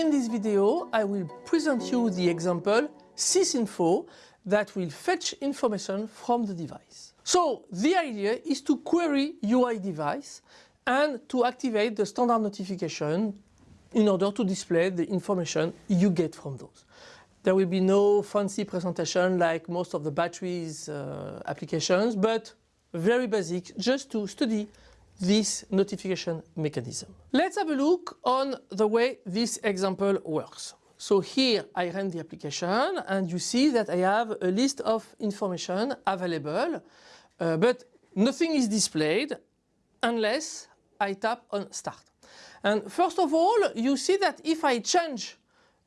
in this video I will present you the example sysinfo that will fetch information from the device. So the idea is to query UI device and to activate the standard notification in order to display the information you get from those. There will be no fancy presentation like most of the batteries uh, applications, but very basic just to study this notification mechanism. Let's have a look on the way this example works. So here I run the application and you see that I have a list of information available, uh, but nothing is displayed unless I tap on start. And first of all, you see that if I change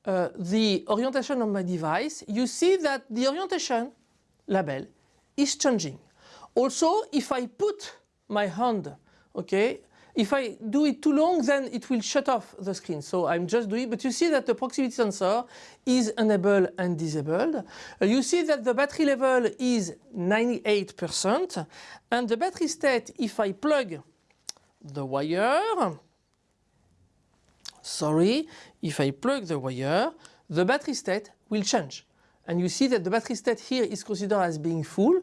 uh, the orientation of my device, you see that the orientation label is changing. Also, if I put my hand, okay, if I do it too long, then it will shut off the screen. So I'm just doing, but you see that the proximity sensor is enabled and disabled. Uh, you see that the battery level is 98% and the battery state, if I plug the wire, sorry, if I plug the wire, the battery state will change. And you see that the battery state here is considered as being full,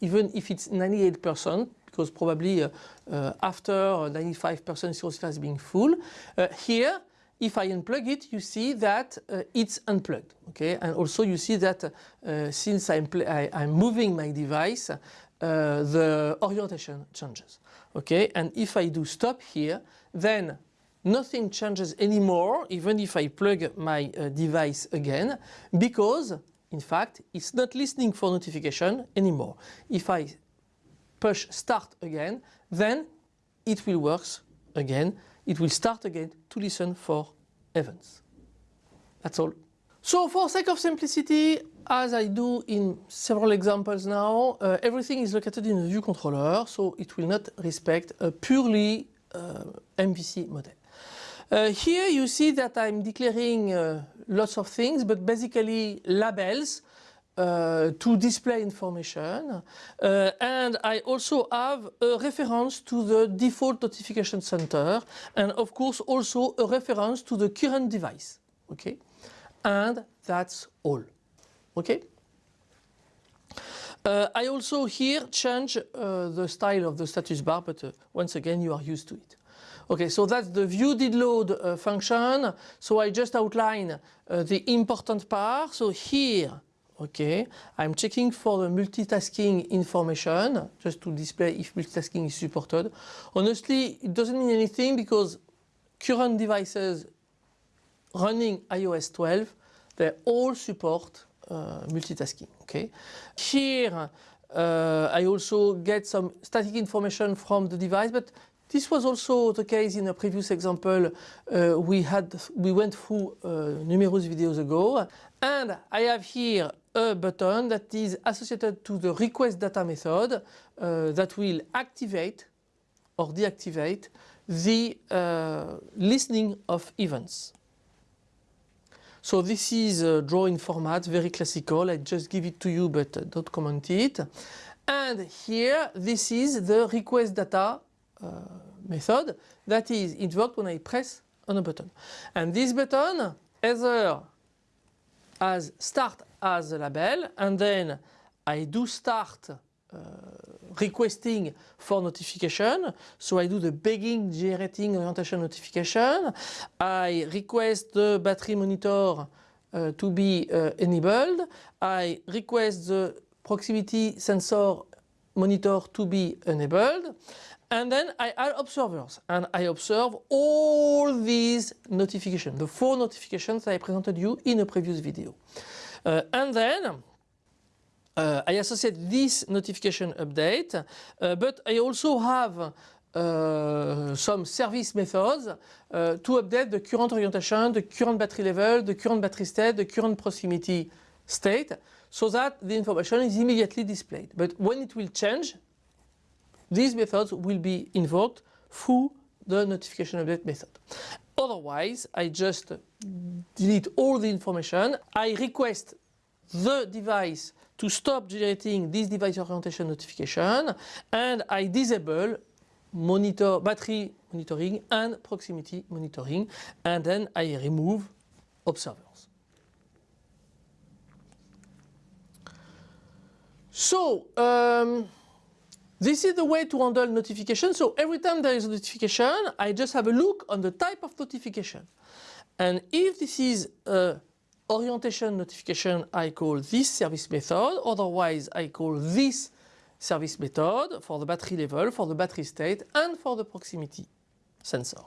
even if it's 98%, because probably uh, uh, after 95% is has been full. Uh, here, if I unplug it, you see that uh, it's unplugged. Okay, and also you see that uh, since I'm, I, am moving my device, uh, the orientation changes. Okay, and if I do stop here, then nothing changes anymore, even if I plug my device again, because in fact it's not listening for notification anymore. If I push start again, then it will work again. It will start again to listen for events. That's all. So for sake of simplicity, as I do in several examples now, uh, everything is located in the view controller, so it will not respect a purely uh, MVC model. Uh, here you see that I'm declaring uh, lots of things, but basically labels uh, to display information. Uh, and I also have a reference to the default notification center and of course also a reference to the current device. Okay, and that's all. Okay. Uh, I also here change uh, the style of the status bar, but once again you are used to it. Okay, so that's the view did load uh, function. So I just outline uh, the important part. So here, okay, I'm checking for the multitasking information just to display if multitasking is supported. Honestly, it doesn't mean anything because current devices running iOS 12, they all support uh, multitasking, okay. Here, uh, I also get some static information from the device, but this was also the case in a previous example uh, we had we went through uh, numerous videos ago and I have here a button that is associated to the request data method uh, that will activate or deactivate the uh, listening of events. So this is a drawing format, very classical. I just give it to you but don't comment it. And here this is the request data uh, method that is invoked when I press on a button. And this button either as start as a label and then I do start uh, requesting for notification. So I do the begging generating orientation notification. I request the battery monitor uh, to be uh, enabled. I request the proximity sensor monitor to be enabled. And then I add observers and I observe all these notifications, the four notifications I presented you in a previous video. Uh, and then uh, I associate this notification update, uh, but I also have uh, some service methods uh, to update the current orientation, the current battery level, the current battery state, the current proximity state, so that the information is immediately displayed. But when it will change, these methods will be invoked through the notification update method. Otherwise, I just delete all the information. I request the device to stop generating this device orientation notification and I disable monitor battery monitoring and proximity monitoring and then I remove observers. So um, this is the way to handle notification. So every time there is a notification, I just have a look on the type of notification. And if this is a orientation notification, I call this service method. Otherwise, I call this service method for the battery level, for the battery state, and for the proximity sensor.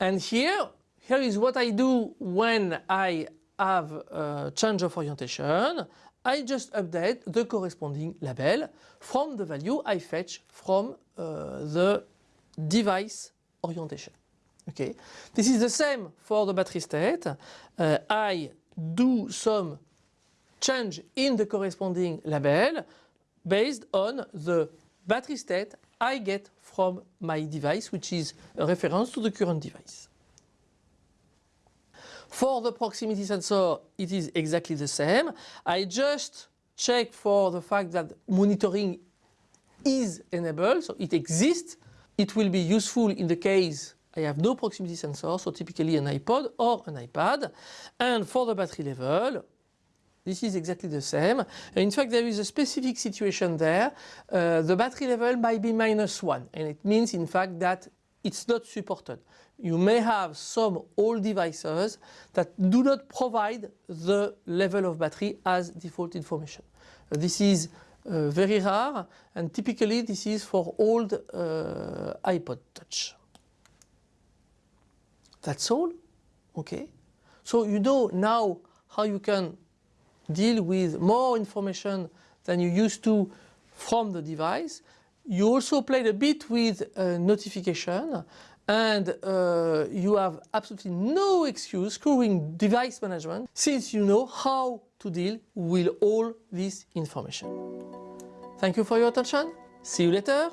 And here, here is what I do when I have a change of orientation. I just update the corresponding label from the value I fetch from uh, the device orientation. Okay, this is the same for the battery state. Uh, I do some change in the corresponding label based on the battery state I get from my device, which is a reference to the current device. For the proximity sensor, it is exactly the same. I just check for the fact that monitoring is enabled, so it exists. It will be useful in the case I have no proximity sensor, so typically an iPod or an iPad. And for the battery level, this is exactly the same. In fact, there is a specific situation there. Uh, the battery level might be minus one, and it means in fact that it's not supported. You may have some old devices that do not provide the level of battery as default information. Uh, this is uh, very rare and typically this is for old uh, iPod Touch. That's all, okay? So you know now how you can deal with more information than you used to from the device. You also played a bit with notification and uh, you have absolutely no excuse screwing device management since you know how to deal with all this information. Thank you for your attention. See you later.